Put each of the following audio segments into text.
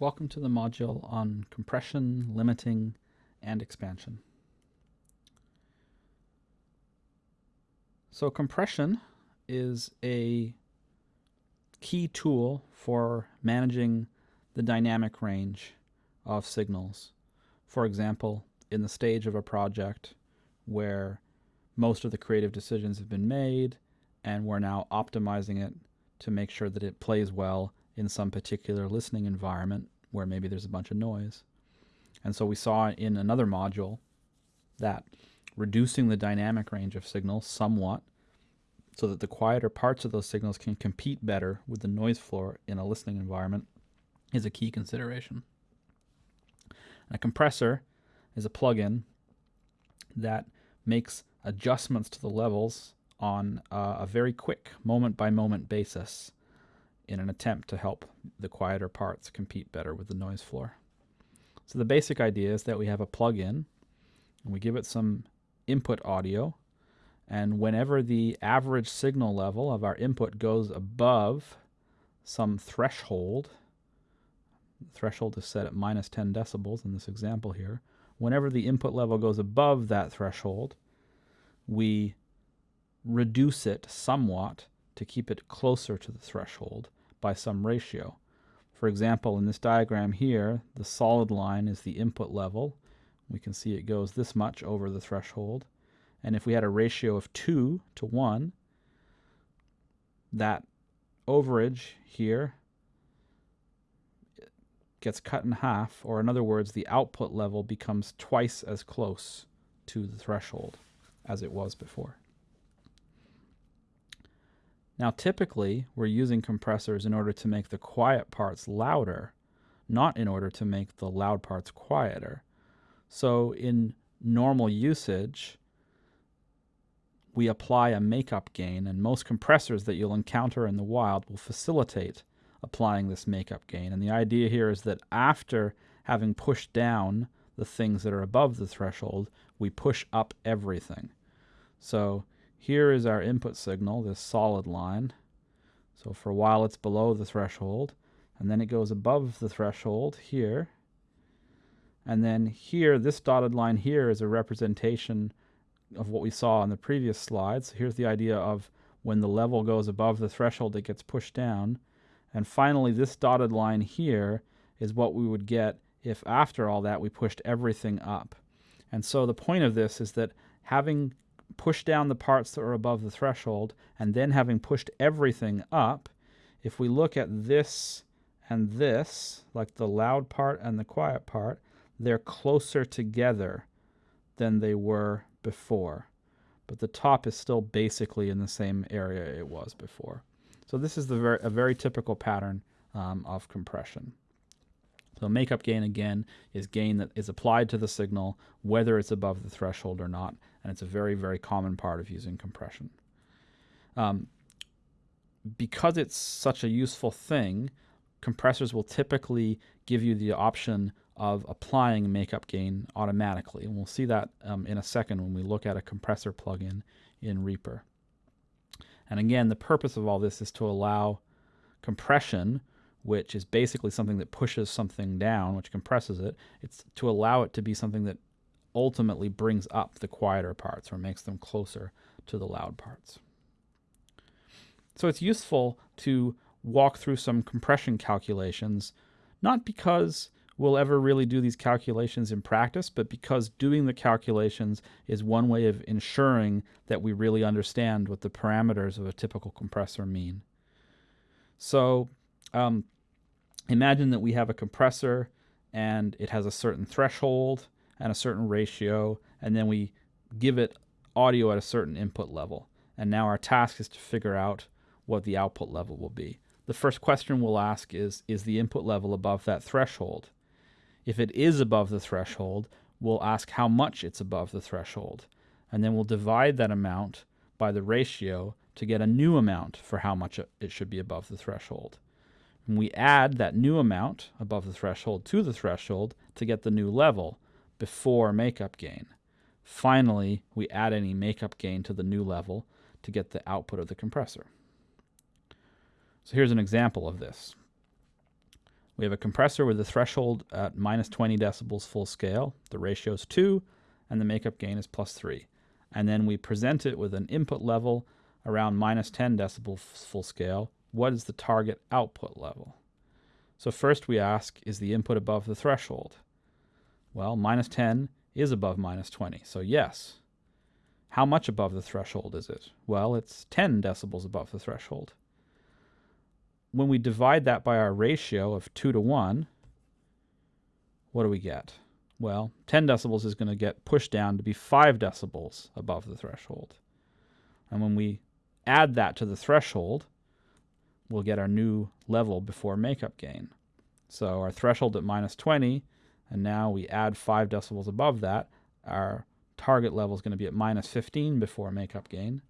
Welcome to the module on compression, limiting, and expansion. So compression is a key tool for managing the dynamic range of signals. For example, in the stage of a project where most of the creative decisions have been made and we're now optimizing it to make sure that it plays well in some particular listening environment where maybe there's a bunch of noise. And so we saw in another module that reducing the dynamic range of signals somewhat so that the quieter parts of those signals can compete better with the noise floor in a listening environment is a key consideration. And a compressor is a plugin that makes adjustments to the levels on uh, a very quick moment by moment basis in an attempt to help the quieter parts compete better with the noise floor. So the basic idea is that we have a plug-in and we give it some input audio and whenever the average signal level of our input goes above some threshold, the threshold is set at minus 10 decibels in this example here, whenever the input level goes above that threshold, we reduce it somewhat to keep it closer to the threshold by some ratio. For example, in this diagram here, the solid line is the input level. We can see it goes this much over the threshold. And if we had a ratio of 2 to 1, that overage here gets cut in half, or in other words, the output level becomes twice as close to the threshold as it was before. Now typically we're using compressors in order to make the quiet parts louder, not in order to make the loud parts quieter. So in normal usage, we apply a makeup gain and most compressors that you'll encounter in the wild will facilitate applying this makeup gain. And the idea here is that after having pushed down the things that are above the threshold, we push up everything. So here is our input signal, this solid line. So for a while it's below the threshold, and then it goes above the threshold here. And then here, this dotted line here is a representation of what we saw in the previous slide. So here's the idea of when the level goes above the threshold, it gets pushed down. And finally, this dotted line here is what we would get if after all that we pushed everything up. And so the point of this is that having push down the parts that are above the threshold, and then having pushed everything up, if we look at this and this, like the loud part and the quiet part, they're closer together than they were before. But the top is still basically in the same area it was before. So this is the very, a very typical pattern um, of compression. So makeup gain again is gain that is applied to the signal whether it's above the threshold or not and it's a very very common part of using compression. Um, because it's such a useful thing, compressors will typically give you the option of applying makeup gain automatically. And we'll see that um, in a second when we look at a compressor plugin in Reaper. And again, the purpose of all this is to allow compression which is basically something that pushes something down, which compresses it. It's to allow it to be something that ultimately brings up the quieter parts or makes them closer to the loud parts. So it's useful to walk through some compression calculations, not because we'll ever really do these calculations in practice, but because doing the calculations is one way of ensuring that we really understand what the parameters of a typical compressor mean. So um, imagine that we have a compressor and it has a certain threshold and a certain ratio, and then we give it audio at a certain input level. And now our task is to figure out what the output level will be. The first question we'll ask is, is the input level above that threshold? If it is above the threshold, we'll ask how much it's above the threshold. And then we'll divide that amount by the ratio to get a new amount for how much it should be above the threshold. And we add that new amount above the threshold to the threshold to get the new level before makeup gain. Finally, we add any makeup gain to the new level to get the output of the compressor. So here's an example of this. We have a compressor with a threshold at minus 20 decibels full scale. The ratio is 2, and the makeup gain is plus 3. And then we present it with an input level around minus 10 decibels full scale. What is the target output level? So first we ask, is the input above the threshold? Well, minus 10 is above minus 20, so yes. How much above the threshold is it? Well, it's 10 decibels above the threshold. When we divide that by our ratio of 2 to 1, what do we get? Well, 10 decibels is going to get pushed down to be 5 decibels above the threshold. And when we add that to the threshold, we'll get our new level before makeup gain. So our threshold at minus 20, and now we add 5 decibels above that, our target level is going to be at minus 15 before makeup gain.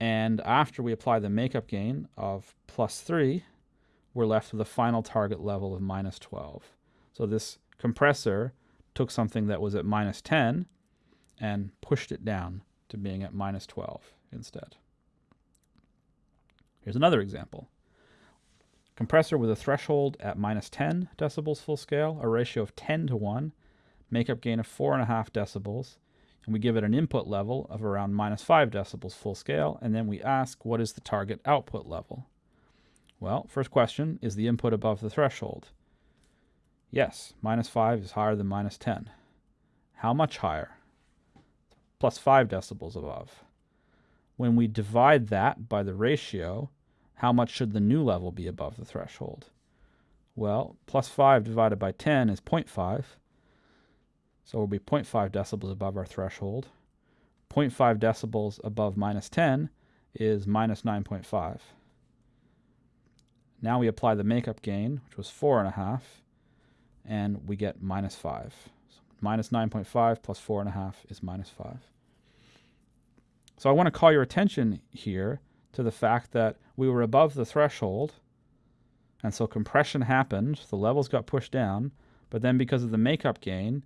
And after we apply the makeup gain of plus 3, we're left with a final target level of minus 12. So this compressor took something that was at minus 10 and pushed it down to being at minus 12 instead. Here's another example. Compressor with a threshold at minus 10 decibels full scale, a ratio of 10 to 1, makeup gain of 4.5 decibels, and we give it an input level of around minus 5 decibels full scale, and then we ask what is the target output level? Well, first question, is the input above the threshold? Yes, minus 5 is higher than minus 10. How much higher? Plus 5 decibels above. When we divide that by the ratio, how much should the new level be above the threshold? Well, plus 5 divided by 10 is 0.5. So we'll be 0.5 decibels above our threshold. 0.5 decibels above minus 10 is minus 9.5. Now we apply the makeup gain, which was 4.5, and we get minus 5. So minus 9.5 plus 4.5 is minus 5. So I want to call your attention here to the fact that we were above the threshold, and so compression happened, the levels got pushed down, but then because of the makeup gain,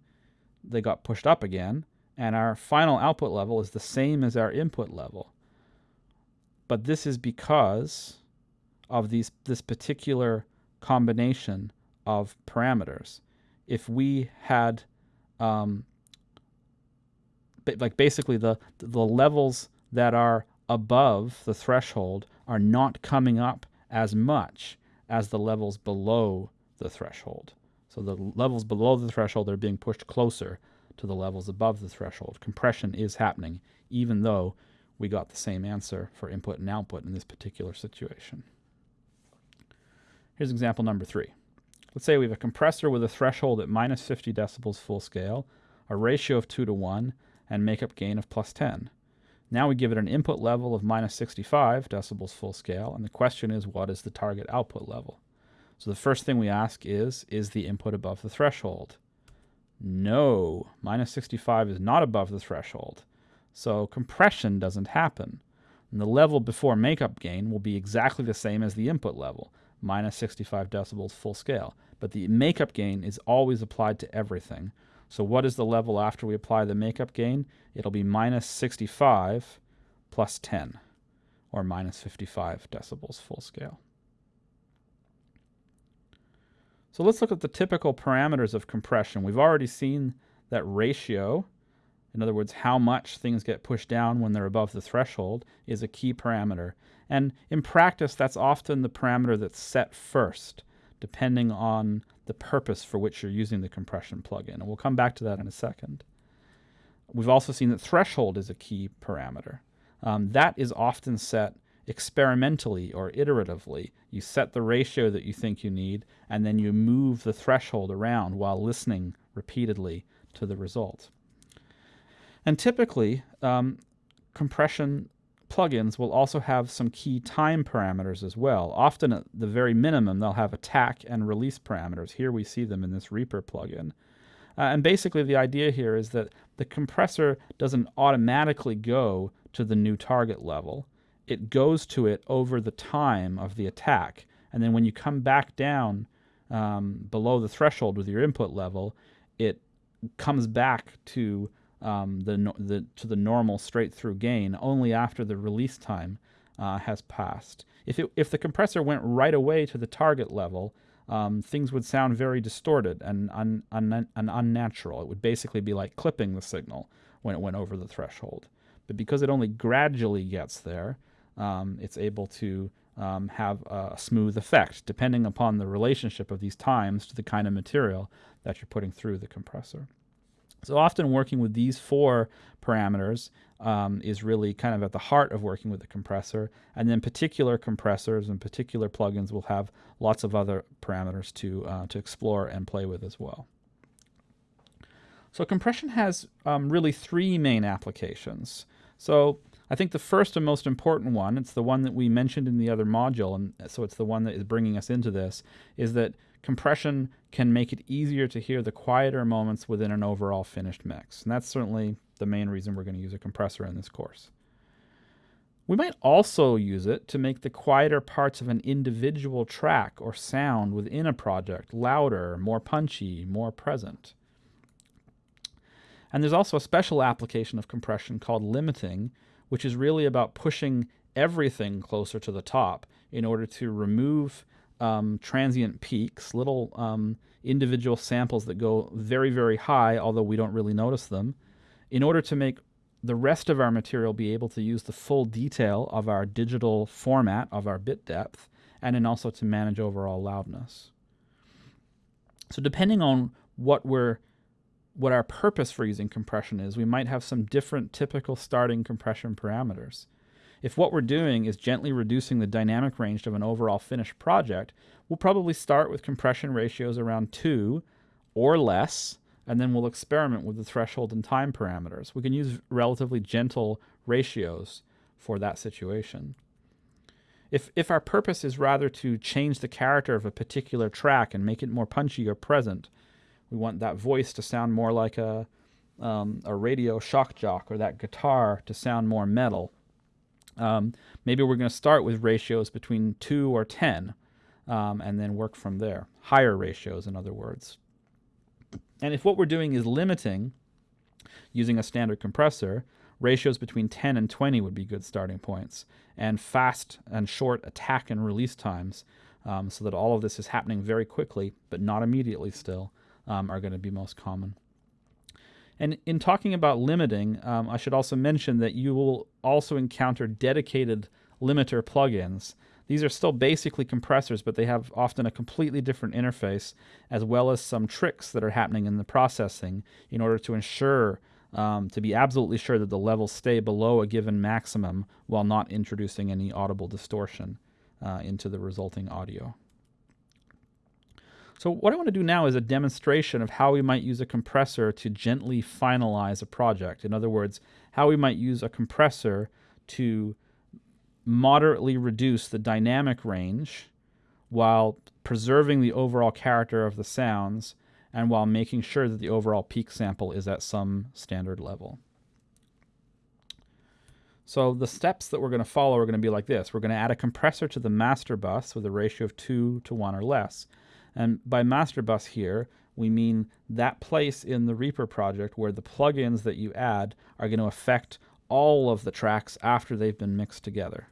they got pushed up again, and our final output level is the same as our input level. But this is because of these this particular combination of parameters. If we had um, like basically the the levels that are above the threshold are not coming up as much as the levels below the threshold. So the levels below the threshold are being pushed closer to the levels above the threshold. Compression is happening even though we got the same answer for input and output in this particular situation. Here's example number three. Let's say we have a compressor with a threshold at minus 50 decibels full scale, a ratio of 2 to 1, and makeup gain of plus 10. Now we give it an input level of minus 65 decibels full scale, and the question is what is the target output level? So the first thing we ask is, is the input above the threshold? No, minus 65 is not above the threshold. So compression doesn't happen. And the level before makeup gain will be exactly the same as the input level, minus 65 decibels full scale. But the makeup gain is always applied to everything. So what is the level after we apply the makeup gain? It'll be minus 65 plus 10, or minus 55 decibels full scale. So let's look at the typical parameters of compression. We've already seen that ratio, in other words, how much things get pushed down when they're above the threshold, is a key parameter. And in practice, that's often the parameter that's set first, depending on the purpose for which you're using the compression plugin. And we'll come back to that in a second. We've also seen that threshold is a key parameter. Um, that is often set experimentally or iteratively. You set the ratio that you think you need, and then you move the threshold around while listening repeatedly to the result. And typically, um, compression plugins will also have some key time parameters as well. Often at the very minimum, they'll have attack and release parameters. Here we see them in this Reaper plugin. Uh, and basically the idea here is that the compressor doesn't automatically go to the new target level. It goes to it over the time of the attack. And then when you come back down um, below the threshold with your input level, it comes back to um, the, the, to the normal straight through gain only after the release time uh, has passed. If, it, if the compressor went right away to the target level, um, things would sound very distorted and, un, un, and unnatural. It would basically be like clipping the signal when it went over the threshold. But because it only gradually gets there, um, it's able to um, have a smooth effect depending upon the relationship of these times to the kind of material that you're putting through the compressor. So often working with these four parameters um, is really kind of at the heart of working with the compressor. And then particular compressors and particular plugins will have lots of other parameters to, uh, to explore and play with as well. So compression has um, really three main applications. So I think the first and most important one, it's the one that we mentioned in the other module, and so it's the one that is bringing us into this, is that compression can make it easier to hear the quieter moments within an overall finished mix. And that's certainly the main reason we're going to use a compressor in this course. We might also use it to make the quieter parts of an individual track or sound within a project louder, more punchy, more present. And there's also a special application of compression called limiting, which is really about pushing everything closer to the top in order to remove um, transient peaks, little um, individual samples that go very, very high, although we don't really notice them, in order to make the rest of our material be able to use the full detail of our digital format of our bit depth, and then also to manage overall loudness. So depending on what we're what our purpose for using compression is, we might have some different typical starting compression parameters. If what we're doing is gently reducing the dynamic range of an overall finished project, we'll probably start with compression ratios around 2 or less, and then we'll experiment with the threshold and time parameters. We can use relatively gentle ratios for that situation. If, if our purpose is rather to change the character of a particular track and make it more punchy or present, we want that voice to sound more like a, um, a radio shock jock or that guitar to sound more metal, um, maybe we're going to start with ratios between 2 or 10 um, and then work from there. Higher ratios, in other words. And if what we're doing is limiting using a standard compressor, ratios between 10 and 20 would be good starting points. And fast and short attack and release times um, so that all of this is happening very quickly, but not immediately still, um, are going to be most common. And in talking about limiting, um, I should also mention that you will also encounter dedicated limiter plugins. These are still basically compressors, but they have often a completely different interface, as well as some tricks that are happening in the processing in order to ensure, um, to be absolutely sure that the levels stay below a given maximum while not introducing any audible distortion uh, into the resulting audio. So what I want to do now is a demonstration of how we might use a compressor to gently finalize a project. In other words, how we might use a compressor to moderately reduce the dynamic range while preserving the overall character of the sounds and while making sure that the overall peak sample is at some standard level. So the steps that we're going to follow are going to be like this. We're going to add a compressor to the master bus with a ratio of 2 to 1 or less. And by master bus here, we mean that place in the Reaper project where the plugins that you add are going to affect all of the tracks after they've been mixed together.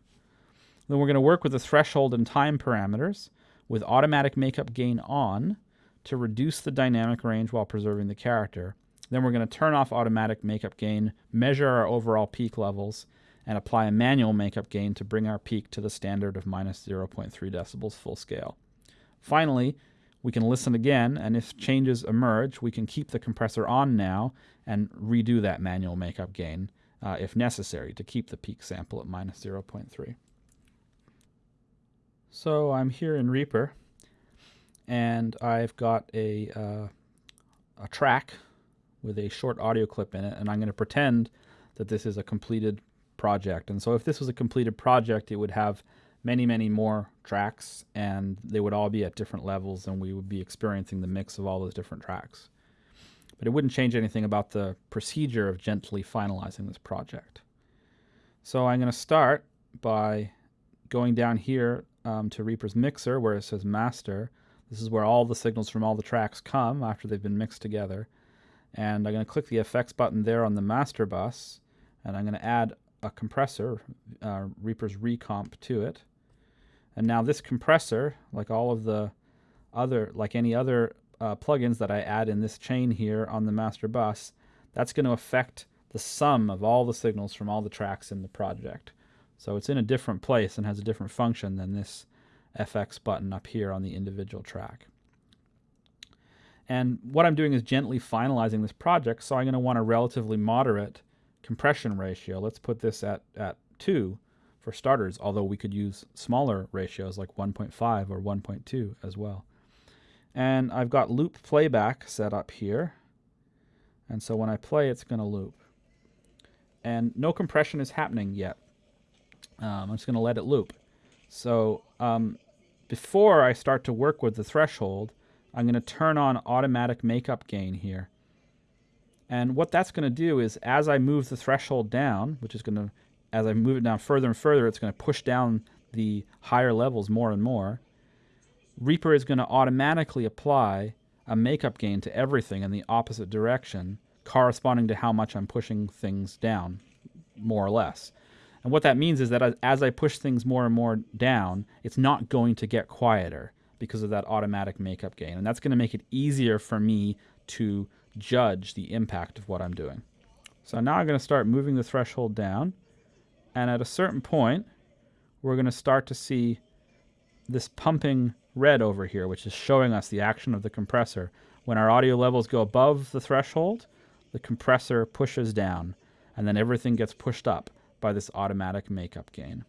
Then we're going to work with the threshold and time parameters with automatic makeup gain on to reduce the dynamic range while preserving the character. Then we're going to turn off automatic makeup gain, measure our overall peak levels, and apply a manual makeup gain to bring our peak to the standard of minus 0.3 decibels full scale. Finally, we can listen again, and if changes emerge, we can keep the compressor on now and redo that manual makeup gain uh, if necessary to keep the peak sample at minus 0.3. So I'm here in Reaper, and I've got a, uh, a track with a short audio clip in it, and I'm going to pretend that this is a completed project. And so if this was a completed project, it would have many, many more tracks, and they would all be at different levels, and we would be experiencing the mix of all those different tracks. But it wouldn't change anything about the procedure of gently finalizing this project. So I'm going to start by going down here um, to Reaper's mixer where it says master. This is where all the signals from all the tracks come after they've been mixed together. And I'm going to click the effects button there on the master bus, and I'm going to add a compressor, uh, Reaper's ReaComp, to it. And now this compressor, like all of the other, like any other uh, plugins that I add in this chain here on the master bus, that's going to affect the sum of all the signals from all the tracks in the project. So it's in a different place and has a different function than this FX button up here on the individual track. And what I'm doing is gently finalizing this project, so I'm going to want a relatively moderate compression ratio. Let's put this at, at 2 for starters, although we could use smaller ratios like 1.5 or 1.2 as well. And I've got loop playback set up here. And so when I play, it's going to loop. And no compression is happening yet. Um, I'm just going to let it loop. So um, before I start to work with the threshold, I'm going to turn on automatic makeup gain here. And what that's going to do is as I move the threshold down, which is going to, as I move it down further and further, it's going to push down the higher levels more and more. Reaper is going to automatically apply a makeup gain to everything in the opposite direction, corresponding to how much I'm pushing things down, more or less. And what that means is that as I push things more and more down, it's not going to get quieter because of that automatic makeup gain. And that's going to make it easier for me to judge the impact of what I'm doing. So now I'm going to start moving the threshold down. And at a certain point, we're going to start to see this pumping red over here, which is showing us the action of the compressor. When our audio levels go above the threshold, the compressor pushes down, and then everything gets pushed up by this automatic makeup gain.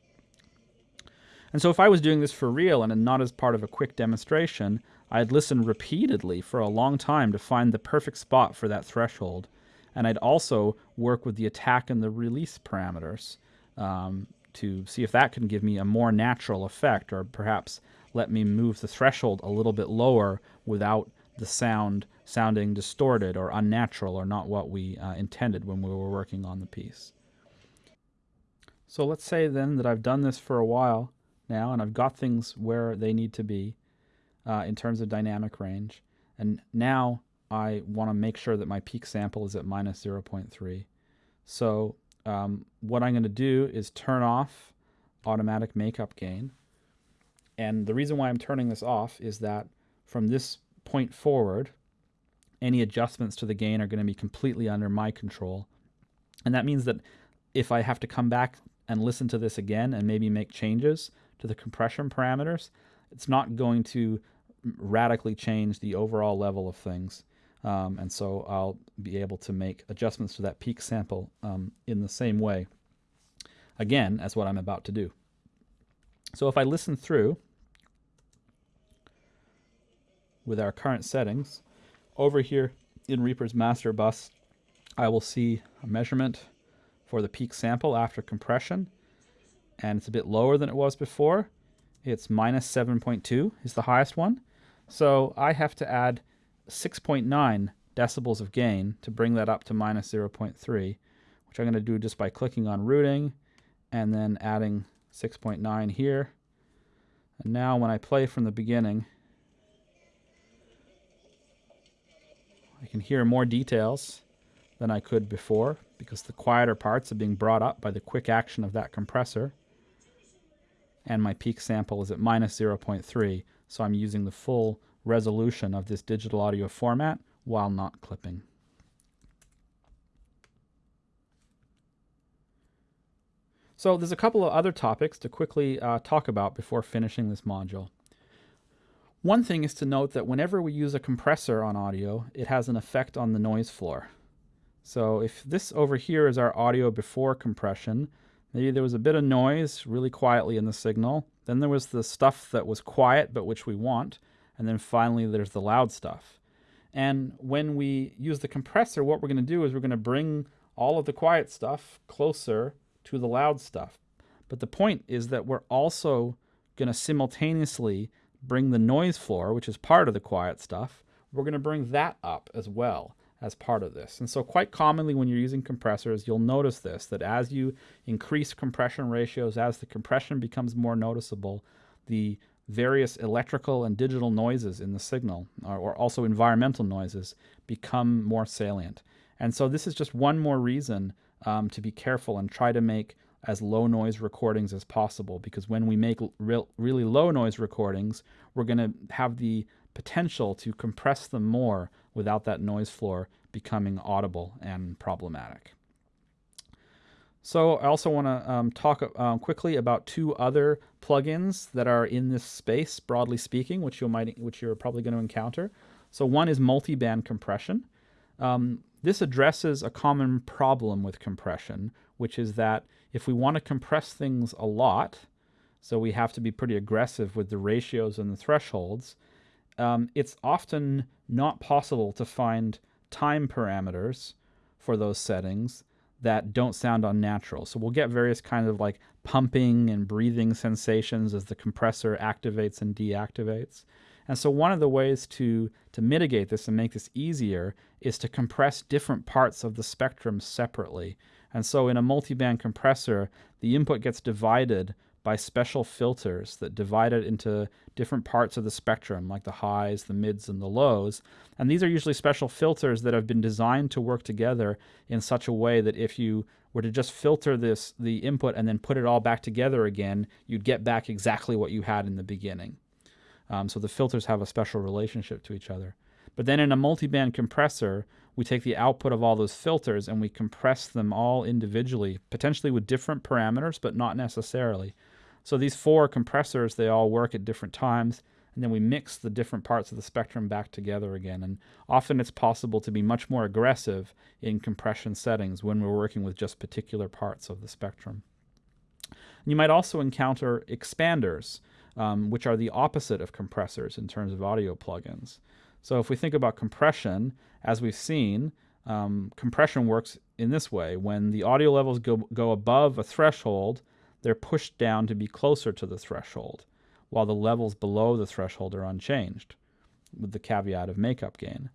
And so if I was doing this for real and not as part of a quick demonstration, I'd listen repeatedly for a long time to find the perfect spot for that threshold. And I'd also work with the attack and the release parameters um, to see if that can give me a more natural effect or perhaps let me move the threshold a little bit lower without the sound sounding distorted or unnatural or not what we uh, intended when we were working on the piece. So let's say then that I've done this for a while now, and I've got things where they need to be uh, in terms of dynamic range. And now I want to make sure that my peak sample is at minus 0.3. So um, what I'm going to do is turn off automatic makeup gain. And the reason why I'm turning this off is that from this point forward, any adjustments to the gain are going to be completely under my control. And that means that if I have to come back and listen to this again and maybe make changes, to the compression parameters, it's not going to radically change the overall level of things. Um, and so I'll be able to make adjustments to that peak sample um, in the same way, again, as what I'm about to do. So if I listen through with our current settings, over here in Reaper's master bus, I will see a measurement for the peak sample after compression and it's a bit lower than it was before. It's minus 7.2 is the highest one. So I have to add 6.9 decibels of gain to bring that up to minus 0.3, which I'm going to do just by clicking on routing and then adding 6.9 here. And now when I play from the beginning, I can hear more details than I could before because the quieter parts are being brought up by the quick action of that compressor and my peak sample is at minus 0.3, so I'm using the full resolution of this digital audio format while not clipping. So there's a couple of other topics to quickly uh, talk about before finishing this module. One thing is to note that whenever we use a compressor on audio, it has an effect on the noise floor. So if this over here is our audio before compression, Maybe there was a bit of noise really quietly in the signal. Then there was the stuff that was quiet but which we want. And then finally there's the loud stuff. And when we use the compressor, what we're going to do is we're going to bring all of the quiet stuff closer to the loud stuff. But the point is that we're also going to simultaneously bring the noise floor, which is part of the quiet stuff, we're going to bring that up as well as part of this. And so quite commonly when you're using compressors, you'll notice this, that as you increase compression ratios, as the compression becomes more noticeable, the various electrical and digital noises in the signal, or, or also environmental noises, become more salient. And so this is just one more reason um, to be careful and try to make as low noise recordings as possible because when we make re really low noise recordings, we're going to have the potential to compress them more without that noise floor becoming audible and problematic. So I also want to um, talk um, quickly about two other plugins that are in this space, broadly speaking, which you might, which you're probably going to encounter. So one is multi-band compression. Um, this addresses a common problem with compression, which is that if we want to compress things a lot, so we have to be pretty aggressive with the ratios and the thresholds, um, it's often not possible to find time parameters for those settings that don't sound unnatural. So we'll get various kinds of like pumping and breathing sensations as the compressor activates and deactivates. And so one of the ways to, to mitigate this and make this easier is to compress different parts of the spectrum separately. And so in a multiband compressor, the input gets divided by special filters that divide it into different parts of the spectrum, like the highs, the mids, and the lows. And these are usually special filters that have been designed to work together in such a way that if you were to just filter this the input and then put it all back together again, you'd get back exactly what you had in the beginning. Um, so the filters have a special relationship to each other. But then in a multiband compressor, we take the output of all those filters and we compress them all individually, potentially with different parameters, but not necessarily. So these four compressors, they all work at different times, and then we mix the different parts of the spectrum back together again. And often it's possible to be much more aggressive in compression settings when we're working with just particular parts of the spectrum. You might also encounter expanders, um, which are the opposite of compressors in terms of audio plugins. So if we think about compression, as we've seen, um, compression works in this way. When the audio levels go, go above a threshold, they're pushed down to be closer to the threshold, while the levels below the threshold are unchanged, with the caveat of makeup gain.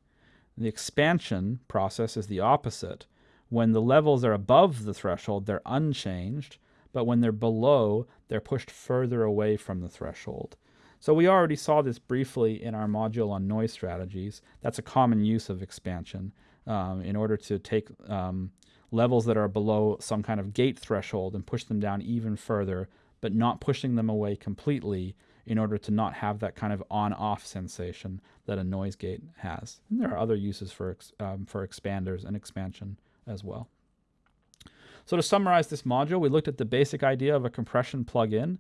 The expansion process is the opposite. When the levels are above the threshold, they're unchanged, but when they're below, they're pushed further away from the threshold. So we already saw this briefly in our module on noise strategies. That's a common use of expansion um, in order to take um, levels that are below some kind of gate threshold and push them down even further, but not pushing them away completely in order to not have that kind of on-off sensation that a noise gate has. And there are other uses for, um, for expanders and expansion as well. So to summarize this module, we looked at the basic idea of a compression plugin.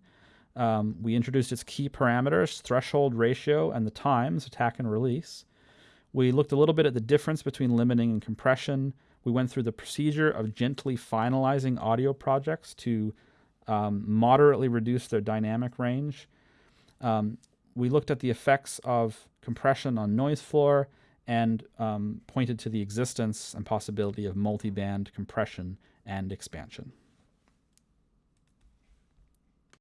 Um, we introduced its key parameters, threshold ratio, and the times, attack and release. We looked a little bit at the difference between limiting and compression, we went through the procedure of gently finalizing audio projects to um, moderately reduce their dynamic range. Um, we looked at the effects of compression on noise floor and um, pointed to the existence and possibility of multiband compression and expansion.